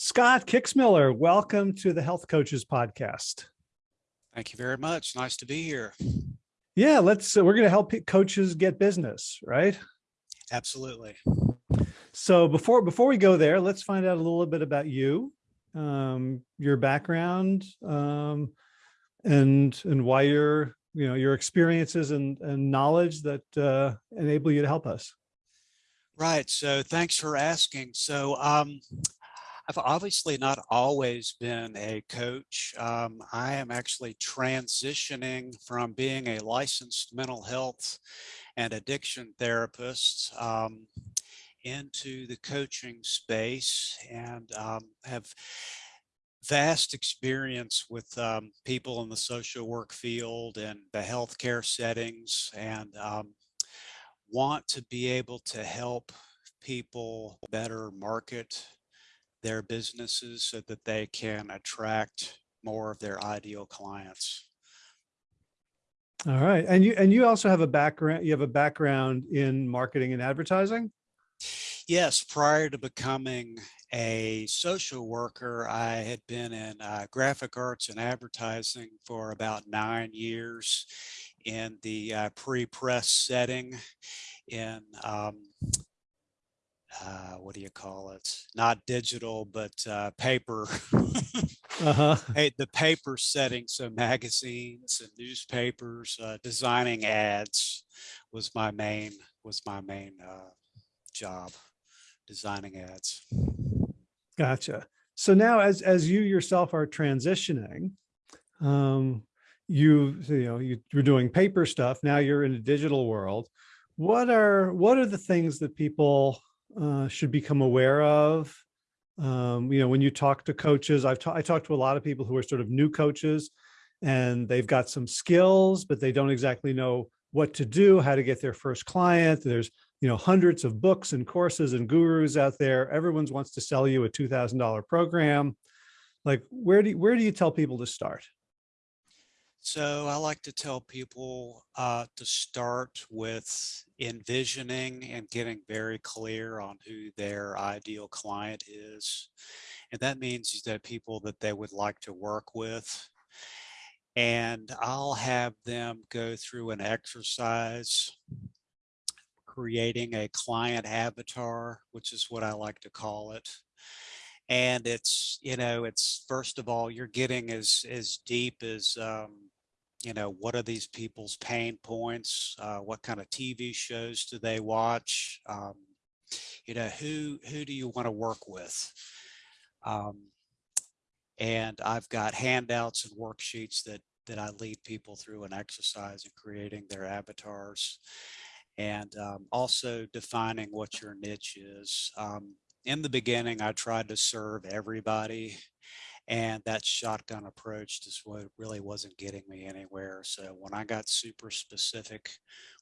Scott Kixmiller, welcome to the Health Coaches Podcast. Thank you very much. Nice to be here. Yeah, let's, uh, we're going to help coaches get business, right? Absolutely. So before, before we go there, let's find out a little bit about you, um, your background, um, and, and why you're, you know, your experiences and, and knowledge that uh, enable you to help us. Right. So thanks for asking. So um, I've obviously not always been a coach. Um, I am actually transitioning from being a licensed mental health and addiction therapist um, into the coaching space and um, have vast experience with um, people in the social work field and the healthcare settings and um, want to be able to help people better market their businesses so that they can attract more of their ideal clients. All right. And you and you also have a background you have a background in marketing and advertising? Yes, prior to becoming a social worker, I had been in uh, graphic arts and advertising for about nine years in the uh, pre-press setting in um, uh, what do you call it? Not digital, but uh, paper. Uh-huh. hey, the paper setting, so magazines and newspapers, uh, designing ads was my main was my main uh, job, designing ads. Gotcha. So now, as as you yourself are transitioning, um, you you know you, you're doing paper stuff. Now you're in a digital world. What are what are the things that people uh, should become aware of. Um, you know, when you talk to coaches, I've I talked to a lot of people who are sort of new coaches and they've got some skills, but they don't exactly know what to do, how to get their first client. There's, you know, hundreds of books and courses and gurus out there. Everyone's wants to sell you a $2,000 program. Like, where do you, where do you tell people to start? So I like to tell people uh, to start with envisioning and getting very clear on who their ideal client is. And that means that people that they would like to work with. And I'll have them go through an exercise creating a client avatar, which is what I like to call it and it's you know it's first of all you're getting as as deep as um, you know, what are these people's pain points? Uh, what kind of TV shows do they watch? Um, you know, who, who do you want to work with? Um, and I've got handouts and worksheets that, that I lead people through an exercise in creating their avatars and um, also defining what your niche is. In the beginning, I tried to serve everybody and that shotgun approach just what really wasn't getting me anywhere. So when I got super specific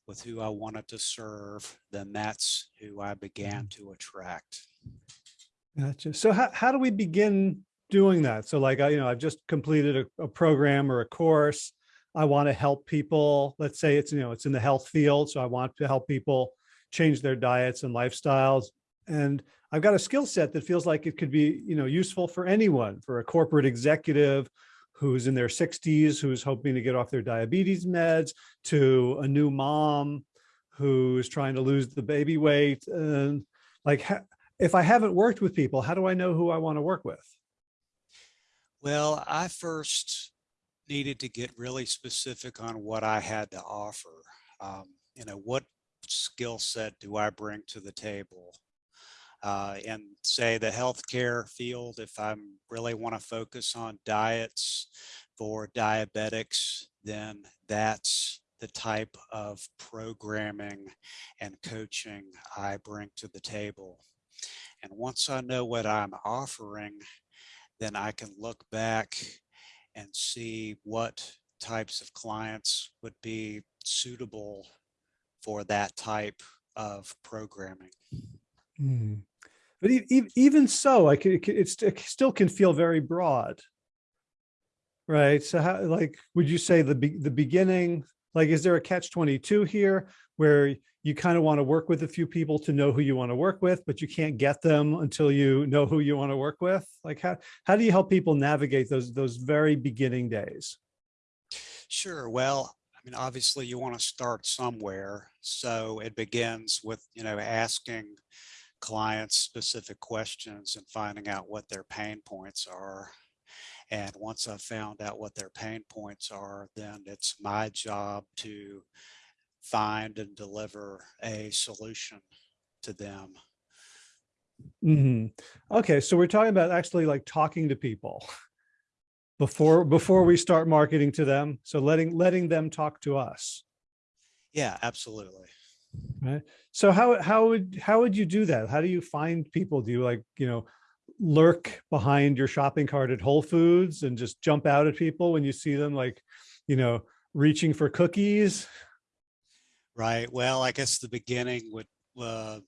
with who I wanted to serve, then that's who I began mm-hmm. to attract. Gotcha. So how, how do we begin doing that? So like, you know, I've just completed a, a program or a course. I want to help people. Let's say it's, you know, it's in the health field. So I want to help people change their diets and lifestyles. And I've got a skill set that feels like it could be, you know, useful for anyone, for a corporate executive who's in their 60s, who's hoping to get off their diabetes meds, to a new mom who's trying to lose the baby weight. And like, if I haven't worked with people, how do I know who I want to work with? Well, I first needed to get really specific on what I had to offer. Um, you know, what skill set do I bring to the table? Uh, in say the healthcare field, if I really want to focus on diets for diabetics, then that's the type of programming and coaching I bring to the table. And once I know what I'm offering, then I can look back and see what types of clients would be suitable for that type of programming. Mm. But even so, like it, still can feel very broad, right? So how, like, would you say the the beginning, like, is there a catch 22 here? where you kind of want to work with a few people to know who you want to work with, but you can't get them until you know who you want to work with? Like how, how do you help people navigate those, those very beginning days? Sure. Well, I mean, obviously you want to start somewhere. So it begins with, you know, asking clients specific questions and finding out what their pain points are. And once I've found out what their pain points are, then it's my job to find and deliver a solution to them. Mhm. Okay, so we're talking about actually like talking to people before before we start marketing to them. So letting letting them talk to us. Yeah, absolutely. Right. So how how would how would you do that? How do you find people? Do you like, you know, lurk behind your shopping cart at Whole Foods and just jump out at people when you see them like, you know, reaching for cookies? Right. Well, I guess the beginning would, uh,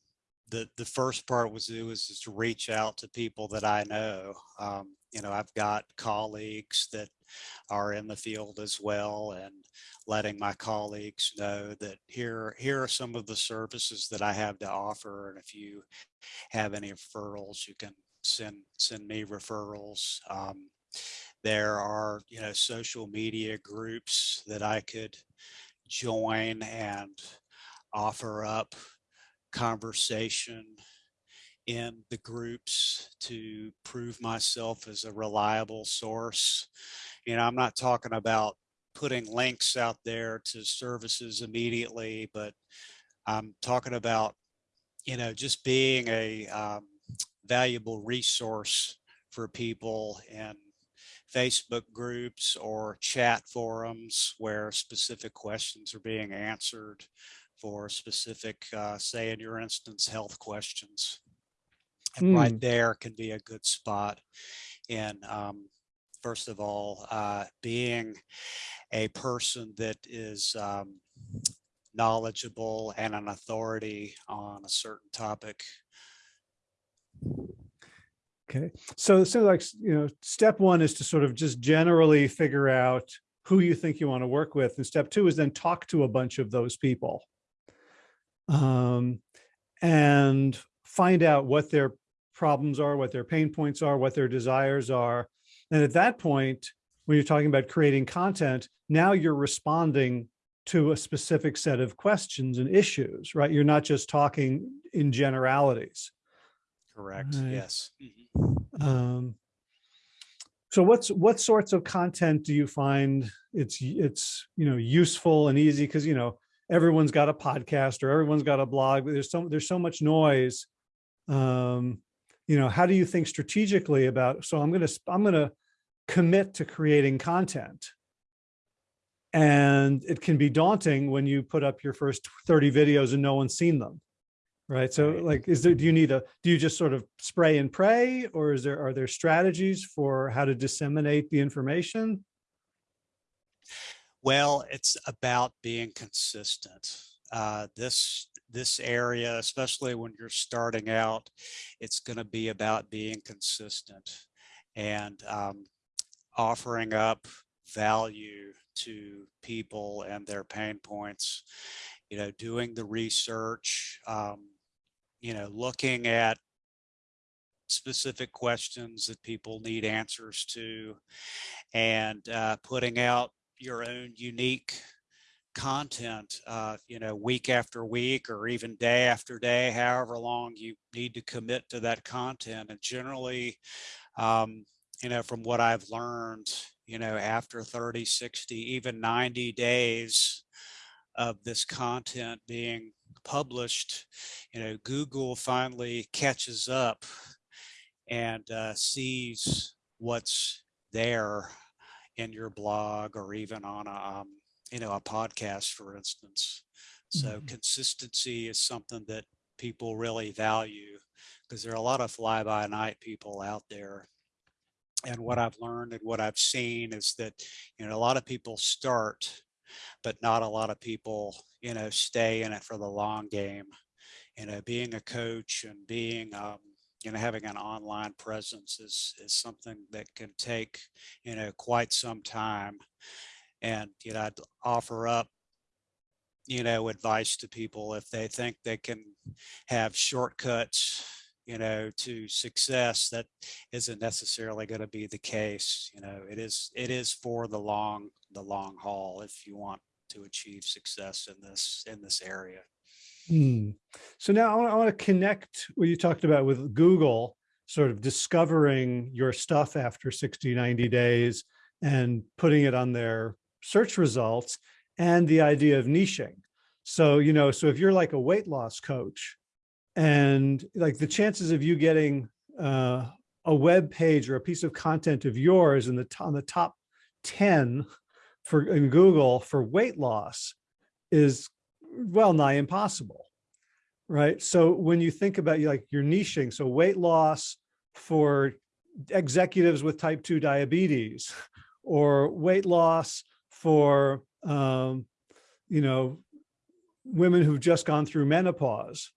the, the first part was it was just to reach out to people that I know. Um, you know, I've got colleagues that are in the field as well and letting my colleagues know that here, here are some of the services that I have to offer. And if you have any referrals, you can send, send me referrals. Um, there are, you know, social media groups that I could join and offer up conversation in the groups to prove myself as a reliable source. You know, I'm not talking about putting links out there to services immediately, but I'm talking about, you know, just being a um, valuable resource for people in Facebook groups or chat forums where specific questions are being answered for specific, uh, say in your instance, health questions. And right Hmm. there can be a good spot in, um, first of all, uh, being a person that is um, knowledgeable and an authority on a certain topic. Okay, so it so like, you know, step one is to sort of just generally figure out who you think you want to work with. And step two is then talk to a bunch of those people. Um, and find out what their problems are, what their pain points are, what their desires are. And at that point, when you're talking about creating content, now you're responding to a specific set of questions and issues, right? You're not just talking in generalities. Correct. Right. Yes. Mhm. Um, so what's what sorts of content do you find it's it's you know useful and easy because you know everyone's got a podcast or everyone's got a blog but there's so there's so much noise um you know how do you think strategically about so i'm going to i'm going to commit to creating content and it can be daunting when you put up your first 30 videos and no one's seen them right so Right. like is there do you need a do you just sort of spray and pray or is there are there strategies for how to disseminate the information Well, it's about being consistent. Uh, this this area, especially when you're starting out, it's going to be about being consistent and um, offering up value to people and their pain points. You know, doing the research. Um, you know, looking at specific questions that people need answers to, and uh, putting out your own unique content, uh, you know, week after week or even day after day, however long you need to commit to that content. And generally, um, you know, from what I've learned, you know, after 30, 60, even 90 days of this content being published, you know, Google finally catches up and uh, sees what's there in your blog or even on a um, you know a podcast for instance. So Mhm. consistency is something that people really value because there are a lot of fly by night people out there. And what i've learned and what i've seen is that you know a lot of people start but not a lot of people you know stay in it for the long game. You know being a coach and being um, you know having an online presence is is something that can take you know quite some time and you know i'd offer up you know, advice to people if they think they can have shortcuts, you know, to success, that isn't necessarily going to be the case. You know, it is, it is for the long, the long haul if you want to achieve success in this, in this area. Hmm. So now I want, to connect what you talked about with Google, sort of discovering your stuff after 60, 90 days and putting it on their search results and the idea of niching. So, you know, so if you're like a weight loss coach and like the chances of you getting uh, a web page or a piece of content of yours in the on the top 10 for in Google for weight loss is well nigh impossible, right? So when you think about like your niching, so weight loss for executives with type 2 diabetes or weight loss for, um, you know, women who've just gone through menopause,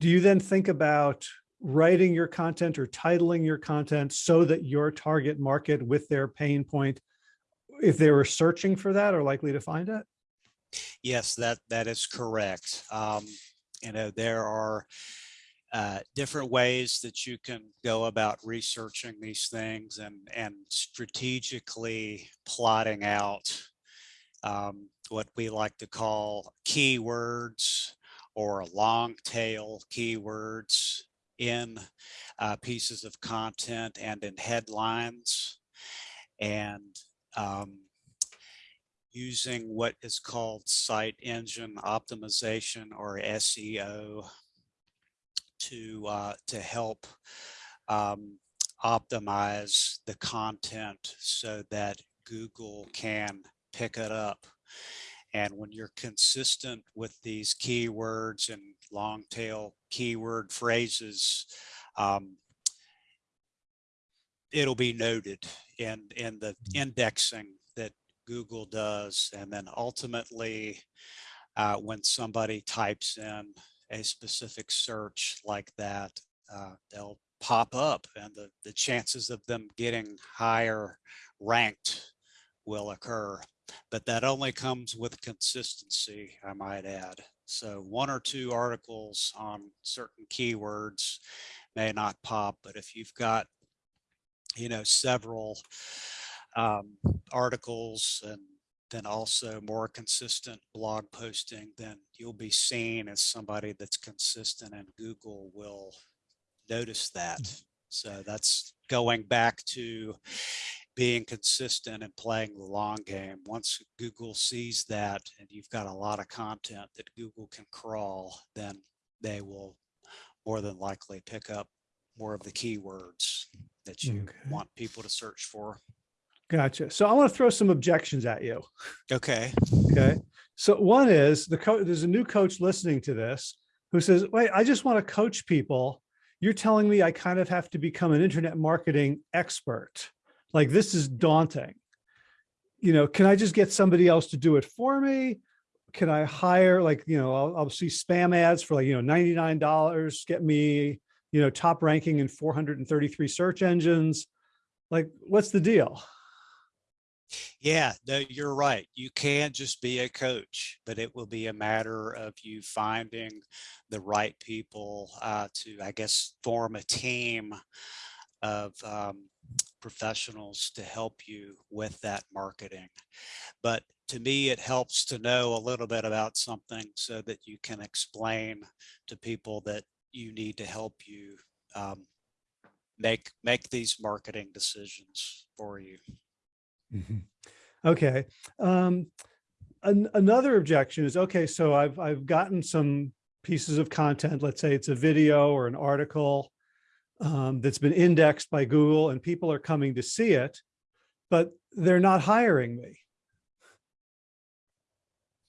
do you then think about writing your content or titling your content so that your target market with their pain point, if they were searching for that, are likely to find it? Yes, that that is correct. Um, you know, there are uh, different ways that you can go about researching these things and and strategically plotting out um, what we like to call keywords or long tail keywords in uh, pieces of content and in headlines and um, using what is called site engine optimization or SEO to uh, to help um, optimize the content so that Google can pick it up. And when you're consistent with these keywords and long tail keyword phrases, um, it'll be noted in, in the indexing that Google does. And then ultimately, uh, when somebody types in a specific search like that, uh, they'll pop up and the, the chances of them getting higher ranked will occur. But that only comes with consistency, I might add. So one or two articles on certain keywords may not pop, but if you've got, you know, several um, articles and then also more consistent blog posting, then you'll be seen as somebody that's consistent and Google will notice that. Mm. So that's going back to being consistent and playing the long game. Once Google sees that and you've got a lot of content that Google can crawl, then they will more than likely pick up more of the keywords that you Okay. want people to search for. Gotcha. So I want to throw some objections at you. Okay. Okay. So one is the coach, there's a new coach listening to this who says, wait, I just want to coach people. You're telling me I kind of have to become an internet marketing expert. Like this is daunting. You know, can I just get somebody else to do it for me? Can I hire like, you know, I'll, I'll see spam ads for like, you know, $99, get me, you know, top ranking in 433 search engines. Like, what's the deal? Yeah, no, you're right. You can just be a coach, but it will be a matter of you finding the right people uh, to, I guess, form a team of um, professionals to help you with that marketing. But to me, it helps to know a little bit about something so that you can explain to people that you need to help you um, make make these marketing decisions for you. Mhm. Okay. Um, an, another objection is, okay, so I've, I've gotten some pieces of content, let's say it's a video or an article um, that's been indexed by Google and people are coming to see it, but they're not hiring me.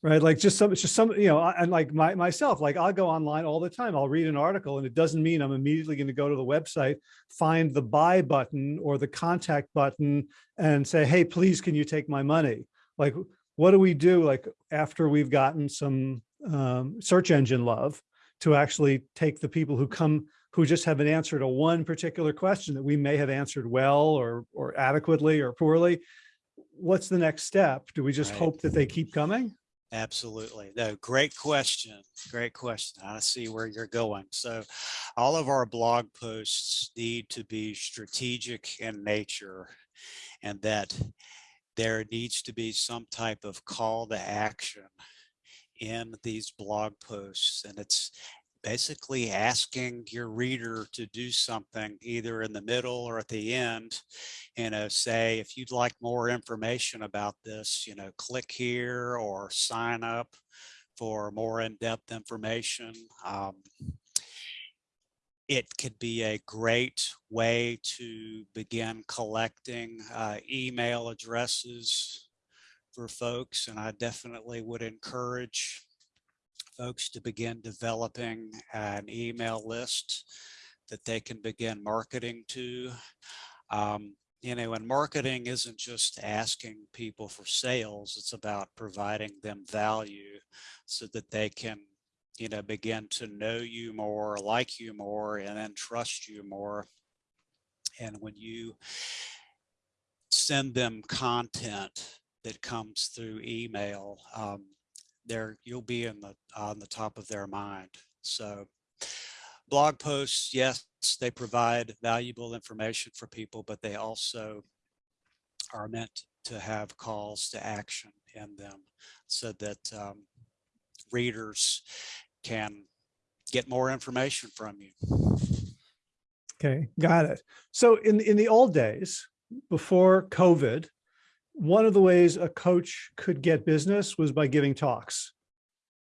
Right. Like just some, it's just some, you know, and like my, myself, like I'll go online all the time. I'll read an article and it doesn't mean I'm immediately going to go to the website, find the buy button or the contact button and say, hey, please, can you take my money? Like, what do we do like after we've gotten some um, search engine love to actually take the people who come, who just haven't answered a one particular question that we may have answered well or, or adequately or poorly? What's the next step? Do we just Right. hope that they keep coming? Absolutely. No, great question. Great question. I see where you're going. So all of our blog posts need to be strategic in nature and that there needs to be some type of call to action in these blog posts. And it's basically asking your reader to do something either in the middle or at the end, you know, say, if you'd like more information about this, you know, click here or sign up for more in-depth information. Um, it could be a great way to begin collecting uh, email addresses for folks. And I definitely would encourage folks to begin developing an email list that they can begin marketing to. Um, you know, and marketing isn't just asking people for sales, it's about providing them value so that they can, you know, begin to know you more, like you more, and then trust you more. And when you send them content that comes through email, um, there you'll be in the on the top of their mind. So blog posts, yes, they provide valuable information for people, but they also are meant to have calls to action in them so that um, readers can get more information from you. Okay, got it. So in, in the old days, before COVID, one of the ways a coach could get business was by giving talks,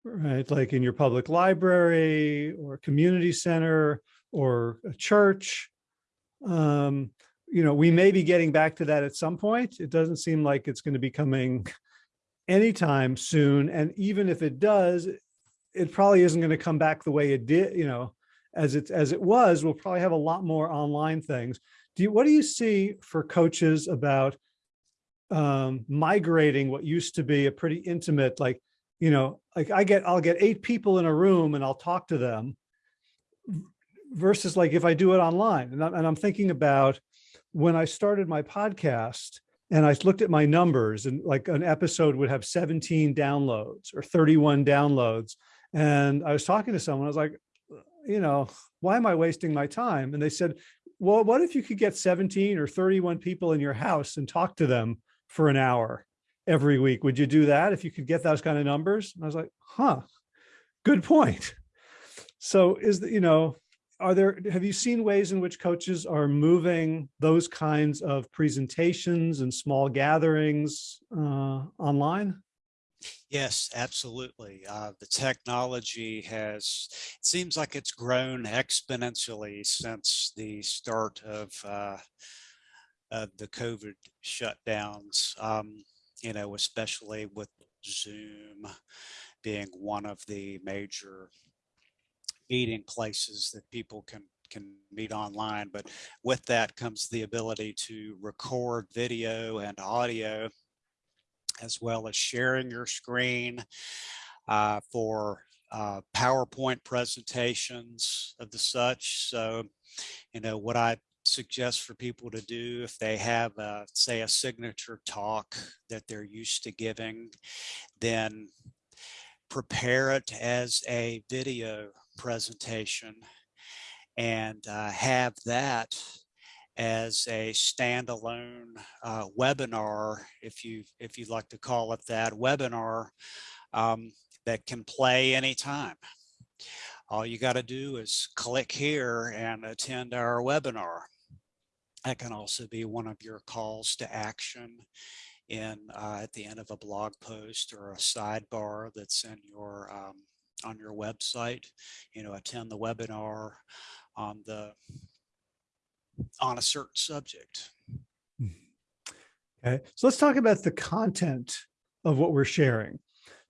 right? Like in your public library or community center or a church. Um, you know, we may be getting back to that at some point. It doesn't seem like it's going to be coming anytime soon. And even if it does, it probably isn't going to come back the way it did, you know, as it as it was. We'll probably have a lot more online things. Do you, what do you see for coaches about um, migrating what used to be a pretty intimate, like, you know, like I get, I'll get eight people in a room and I'll talk to them versus like if I do it online. And I'm, and I'm thinking about when I started my podcast and I looked at my numbers and like an episode would have 17 downloads or 31 downloads. And I was talking to someone, I was like, you know, why am I wasting my time? And they said, well, what if you could get 17 or 31 people in your house and talk to them for an hour every week? Would you do that if you could get those kind of numbers? And I was like, huh, good point. So is the, you know, are there, have you seen ways in which coaches are moving those kinds of presentations and small gatherings uh, online? Yes, absolutely. Uh, the technology has, it seems like it's grown exponentially since the start of, uh, of the COVID shutdowns, um, you know, especially with Zoom being one of the major meeting places that people can can meet online. But with that comes the ability to record video and audio as well as sharing your screen uh, for uh, PowerPoint presentations of the such. So, you know, what I suggest for people to do if they have, a, say, a signature talk that they're used to giving, then prepare it as a video presentation and uh, have that as a standalone uh, webinar, if you if you'd like to call it that, webinar um, that can play anytime. All you got to do is click here and attend our webinar. That can also be one of your calls to action in uh, at the end of a blog post or a sidebar that's in your um, on your website. You know, attend the webinar on the on a certain subject. Okay, so let's talk about the content of what we're sharing.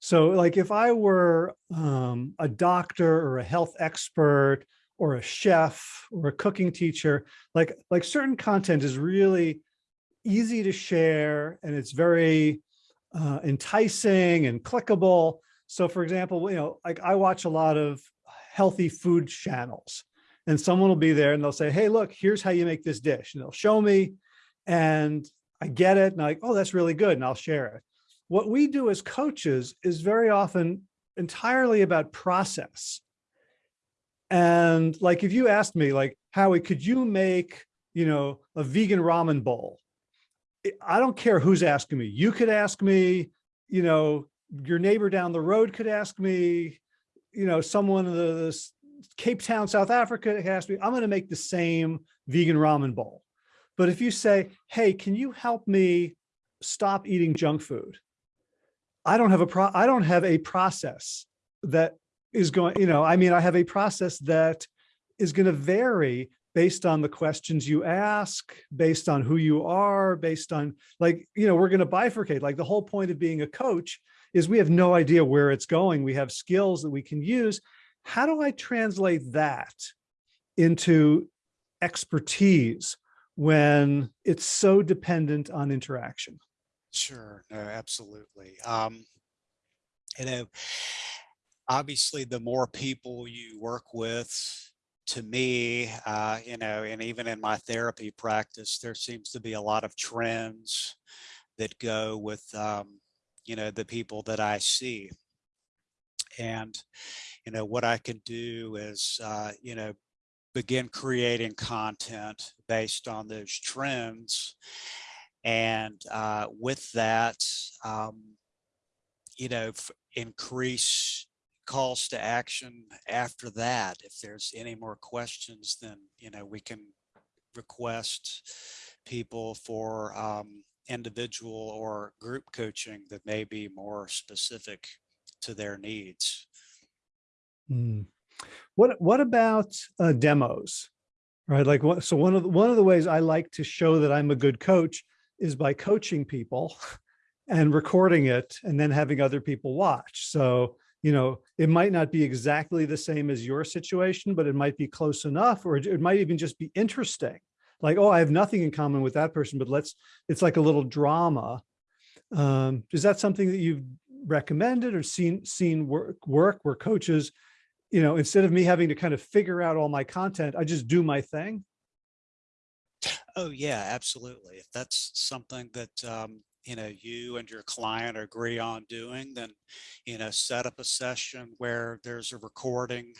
So like if I were um, a doctor or a health expert or a chef or a cooking teacher, like, like certain content is really easy to share and it's very uh, enticing and clickable. So for example, you know, like I watch a lot of healthy food channels and someone will be there and they'll say, hey, look, here's how you make this dish. And they'll show me and I get it. And I'm like, oh, that's really good. And I'll share it. what we do as coaches is very often entirely about process. And like, if you asked me like, Howie, could you make, you know, a vegan ramen bowl? I don't care who's asking me. You could ask me, you know, your neighbor down the road could ask me, you know, someone in the Cape Town, South Africa could ask me, I'm going to make the same vegan ramen bowl. But if you say, hey, can you help me stop eating junk food? I don't have a pro I don't have a process that is going, you know, I mean, I have a process that is going to vary based on the questions you ask, based on who you are, based on like, you know, we're going to bifurcate. Like the whole point of being a coach is we have no idea where it's going. We have skills that we can use. How do I translate that into expertise when it's so dependent on interaction? Sure, no, absolutely. Um, you know, obviously, the more people you work with, to me, uh, you know, and even in my therapy practice, there seems to be a lot of trends that go with, um, you know, the people that I see. And, you know, what I can do is, uh, you know, begin creating content based on those trends and uh, with that, um, you know, increase calls to action after that. If there's any more questions, then, you know, we can request people for um, individual or group coaching that may be more specific to their needs. Mm. What What about uh, demos? Right, like what? So one of the, one of the ways I like to show that I'm a good coach is by coaching people and recording it and then having other people watch. So, you know, it might not be exactly the same as your situation, but it might be close enough, or it, might even just be interesting. Like, oh, I have nothing in common with that person, but let's, it's like a little drama. Um, is that something that you've recommended or seen, seen work, work where coaches, you know, instead of me having to kind of figure out all my content, I just do my thing? Oh yeah, absolutely. If that's something that um, you know you and your client agree on doing, then you know set up a session where there's a recording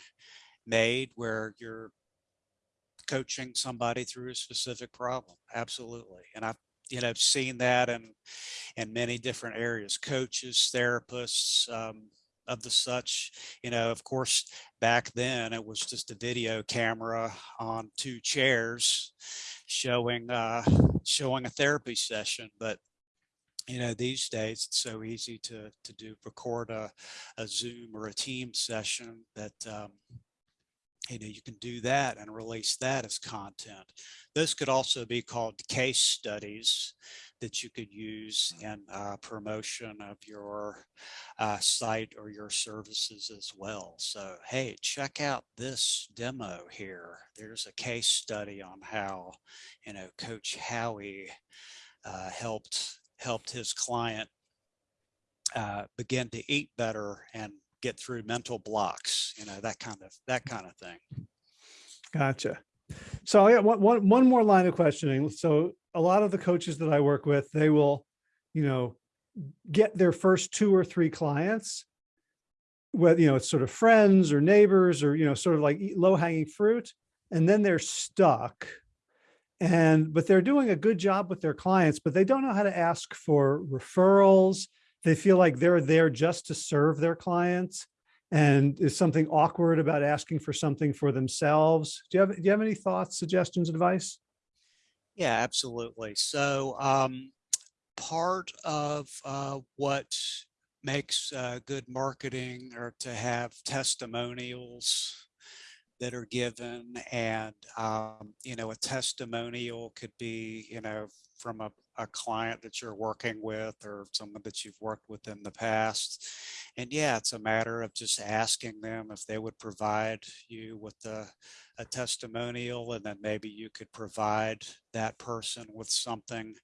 made where you're coaching somebody through a specific problem. Absolutely, and I've you know seen that in in many different areas. Coaches, therapists. Um, of the such you know of course back then it was just a video camera on two chairs showing uh, showing a therapy session, but you know these days it's so easy to to do record a, a Zoom or a team session that um, you know you can do that and release that as content. Those could also be called case studies that you could use in uh, promotion of your uh, site or your services as well. So, hey, check out this demo here. There's a case study on how, you know, Coach Howie uh, helped helped his client uh, begin to eat better and get through mental blocks. You know, that kind of that kind of thing. Gotcha. So I got one, one, one more line of questioning. So a lot of the coaches that I work with, they will, you know, get their first two or three clients, whether, you know, it's sort of friends or neighbors or, you know, sort of like low hanging fruit, and then they're stuck. And, but they're doing a good job with their clients, but they don't know how to ask for referrals. They feel like they're there just to serve their clients and is something awkward about asking for something for themselves. Do you have, do you have any thoughts, suggestions, advice? Yeah, absolutely. So um, part of uh, what makes uh, good marketing or to have testimonials that are given and um, you know a testimonial could be you know from a, a client that you're working with or someone that you've worked with in the past. And yeah it's a matter of just asking them if they would provide you with a, a testimonial and then maybe you could provide that person with something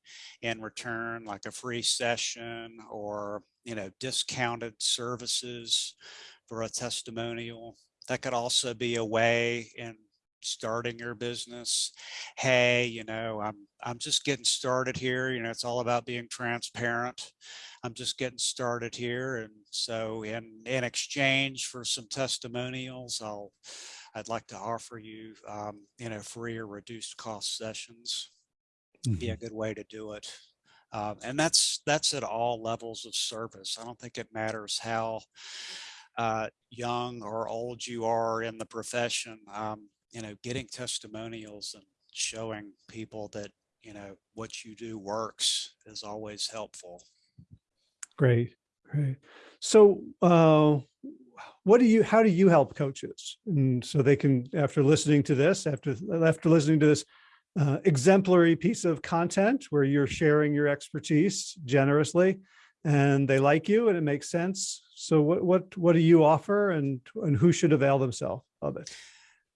in return like a free session or you know discounted services for a testimonial that could also be a way in starting your business. Hey, you know, I'm, I'm just getting started here. You know, it's all about being transparent. I'm just getting started here. And so in, in exchange for some testimonials, I'll, I'd like to offer you, um, you know, free or reduced cost sessions. Be a good way to do it. Um, and that's that's at all levels of service. I don't think it matters how uh, young or old you are in the profession. Um, you know, getting testimonials and showing people that you know what you do works is always helpful. Great, great. So, uh, what do you? How do you help coaches? And so they can, after listening to this, after after listening to this uh, exemplary piece of content where you're sharing your expertise generously and they like you and it makes sense. So what, what, what do you offer and, and who should avail themselves of it?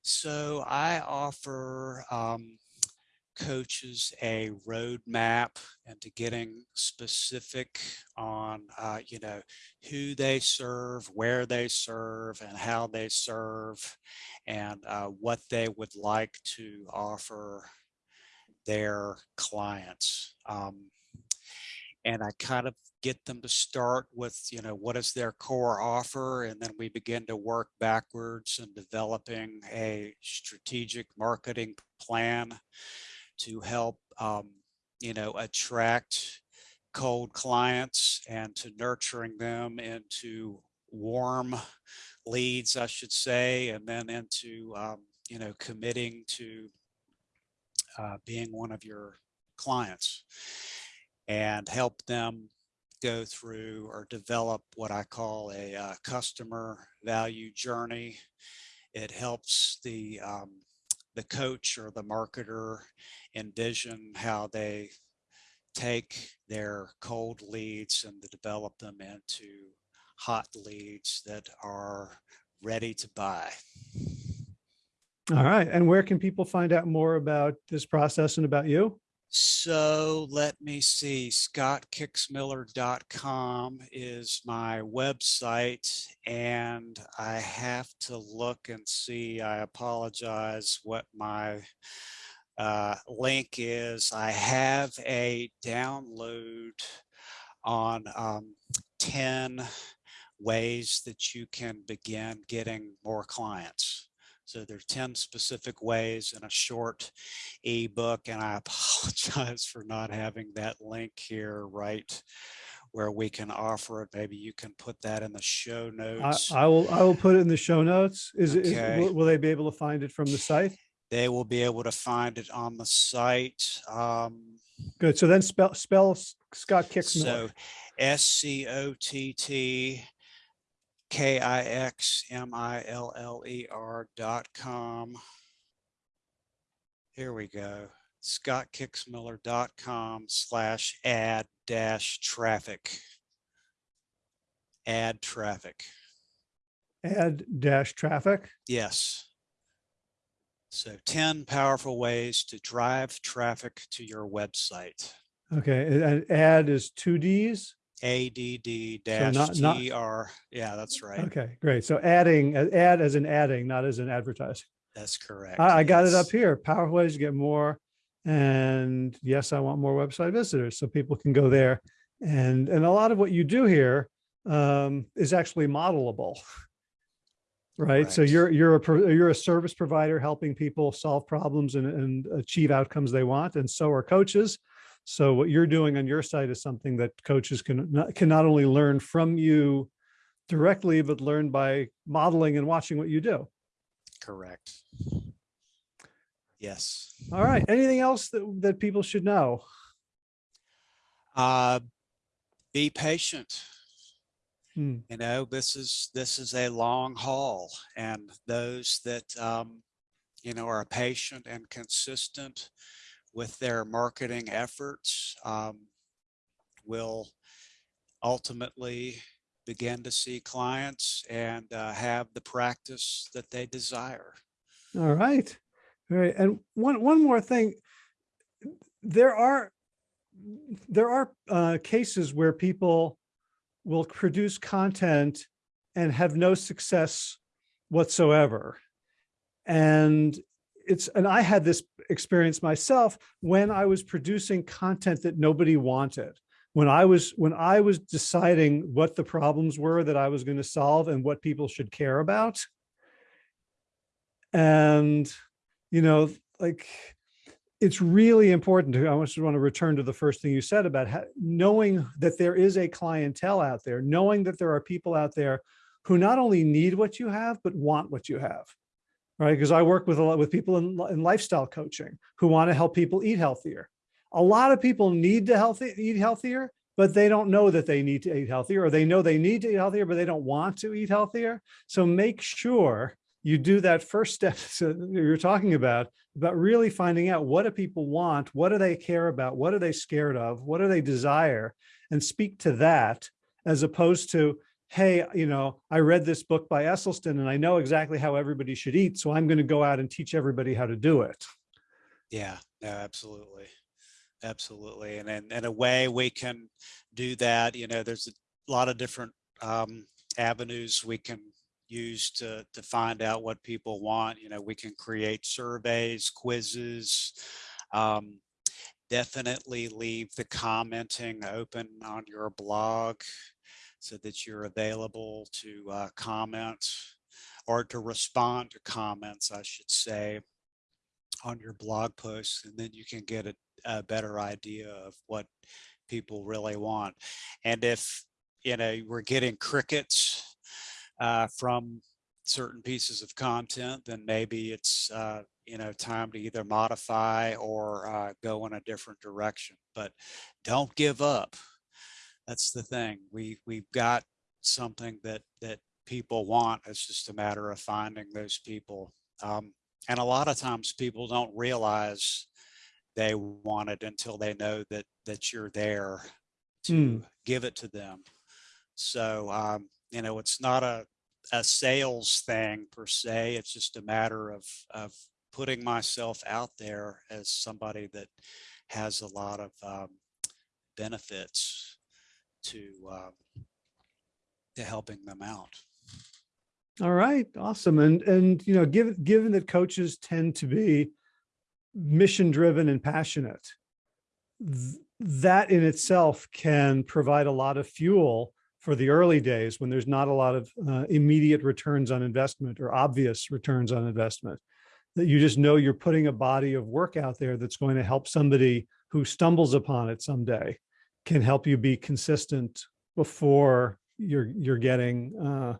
So I offer um, coaches a roadmap into getting specific on, uh, you know, who they serve, where they serve, and how they serve, and uh, what they would like to offer their clients. Um, and I kind of get them to start with, you know, what is their core offer? And then we begin to work backwards and developing a strategic marketing plan to help, um, you know, attract cold clients and to nurturing them into warm leads, I should say, and then into, um, you know, committing to uh, being one of your clients and help them go through or develop what I call a uh, customer value journey. It helps the um, the coach or the marketer envision how they take their cold leads and to develop them into hot leads that are ready to buy. All right. And where can people find out more about this process and about you? So let me see, scottkixmiller.com is my website and I have to look and see, I apologize, what my uh, link is. I have a download on um, 10 ways that you can begin getting more clients. So there are 10 specific ways in a short ebook, and I apologize for not having that link here right where we can offer it. Maybe you can put that in the show notes. I will, I will put it in the show notes. Is Okay. will, will they be able to find it from the site? They will be able to find it on the site. Um, Good. So then spell, spell Scott Kixmiller. so S C O T T K I X M I L L E R dot com. Here we go. ScottKixmiller.com slash add dash traffic. Add traffic. Add dash traffic. Yes. So 10 powerful ways to drive traffic to your website. Okay. And add is two Ds. ADD dash not- TR. Yeah, that's right. Okay, great. So adding, add as in adding, not as in advertising. That's correct. I, I got it up here. Powerful ways to get more. And yes, I want more website visitors so people can go there. And, and a lot of what you do here um, is actually modelable. Right. So you're, you're a, you're a service provider helping people solve problems and, and achieve outcomes they want. And so are coaches. So what you're doing on your site is something that coaches can not, can not only learn from you directly, but learn by modeling and watching what you do. Correct. Yes. All right. Anything else that, that people should know? Uh, be patient. Hmm. You know, this is this is a long haul, and those that um, you know are patient and consistent with their marketing efforts um, will ultimately begin to see clients and uh, have the practice that they desire. All right. All right. And one, one more thing. There are, there are uh, cases where people will produce content and have no success whatsoever. And it's, and I had this experience myself when I was producing content that nobody wanted. When I was, when I was deciding what the problems were that I was going to solve and what people should care about. And, you know, like, it's really important to, I just want to return to the first thing you said about how, knowing that there is a clientele out there, knowing that there are people out there who not only need what you have, but want what you have right? Because I work with a lot with people in, in lifestyle coaching who want to help people eat healthier. A lot of people need to healthy, eat healthier, but they don't know that they need to eat healthier or they know they need to eat healthier, but they don't want to eat healthier. So make sure you do that first step you're talking about, about really finding out what do people want? What do they care about? What are they scared of? What do they desire? And speak to that as opposed to, hey, you know, I read this book by Esselstyn and I know exactly how everybody should eat. So I'm going to go out and teach everybody how to do it. Yeah, no, absolutely. Absolutely. And in, in a way we can do that, you know, there's a lot of different um, avenues we can use to, to find out what people want. You know, we can create surveys, quizzes, um, definitely leave the commenting open on your blog so that you're available to uh, comment or to respond to comments, I should say, on your blog posts, and then you can get a, a better idea of what people really want. And if, you know, we're getting crickets uh, from certain pieces of content, then maybe it's, uh, you know, time to either modify or uh, go in a different direction. But don't give up that's the thing. We we've got something that that people want. It's just a matter of finding those people. Um, and a lot of times people don't realize they want it until they know that that you're there to Mm. give it to them. So um, you know, it's not a a sales thing per se. It's just a matter of of putting myself out there as somebody that has a lot of um, benefits to um, to helping them out. All right, awesome. And, and, you know, given, given that coaches tend to be mission driven and passionate, th- that in itself can provide a lot of fuel for the early days when there's not a lot of uh, immediate returns on investment or obvious returns on investment. That you just know you're putting a body of work out there that's going to help somebody who stumbles upon it someday can help you be consistent before you're you're getting uh,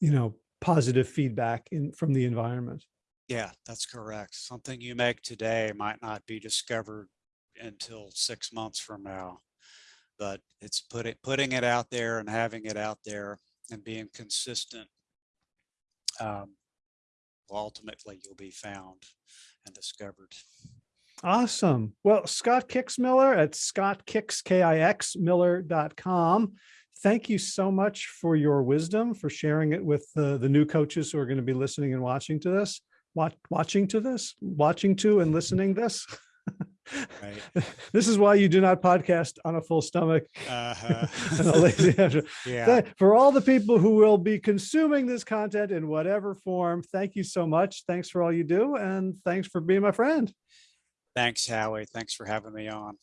you know positive feedback in from the environment. Yeah, that's correct. Something you make today might not be discovered until six months from now, but it's putting putting it out there and having it out there and being consistent. Um, ultimately, you'll be found and discovered. Awesome. Well, Scott Kixmiller at scottkix, K-I-X, miller.com. Thank you so much for your wisdom, for sharing it with the, the new coaches who are going to be listening and watching to this, watch, watching to this, watching to and listening this. Right. This is why you do not podcast on a full stomach. Uh-huh. a lazy after- yeah. For all the people who will be consuming this content in whatever form, thank you so much. Thanks for all you do. And thanks for being my friend. Thanks, Howie. Thanks for having me on.